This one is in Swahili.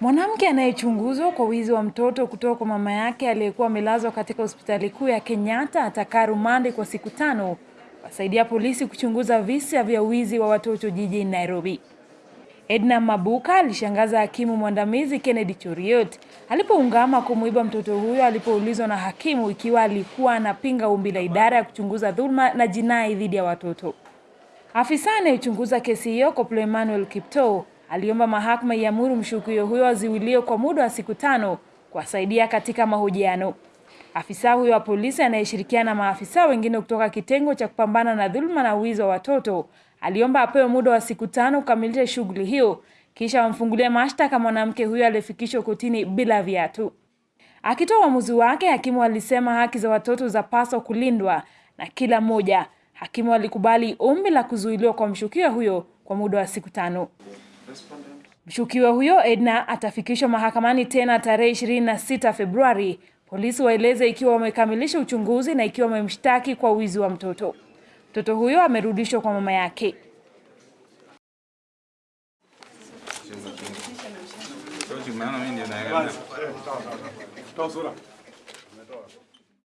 Mwanamke anayechunguzwa kwa wizi wa mtoto kutoka kwa mama yake aliyekuwa amelazwa katika hospitali kuu ya Kenyatta atakaa rumande kwa siku tano wasaidia polisi kuchunguza visa vya wizi wa watoto jijini Nairobi. Edna Mabuka alishangaza hakimu mwandamizi Kennedy Choriot alipoungama kumuiba mtoto huyo alipoulizwa na hakimu ikiwa alikuwa anapinga ombi la idara ya kuchunguza dhulma na jinai dhidi ya watoto. Afisa anayechunguza kesi hiyo Koplo Emmanuel Kiptoo aliomba mahakama iamuru mshukiwa huyo aziwiliwe kwa muda wa siku tano kuwasaidia katika mahojiano. Afisa huyo wa polisi anayeshirikiana na maafisa wengine kutoka kitengo cha kupambana na dhuluma na wizi wa watoto aliomba apewe muda wa siku tano kukamilisha shughuli hiyo kisha wamfungulie mashtaka mwanamke huyo aliyefikishwa kotini bila viatu. Akitoa uamuzi wake, hakimu alisema haki za watoto zapaswa kulindwa na kila mmoja. Hakimu alikubali ombi la kuzuiliwa kwa mshukiwa huyo kwa muda wa siku tano. Mshukiwa huyo Edna atafikishwa mahakamani tena tarehe 26 Februari. Polisi waeleze ikiwa wamekamilisha uchunguzi na ikiwa wamemshtaki kwa wizi wa mtoto. Mtoto huyo amerudishwa kwa mama yake.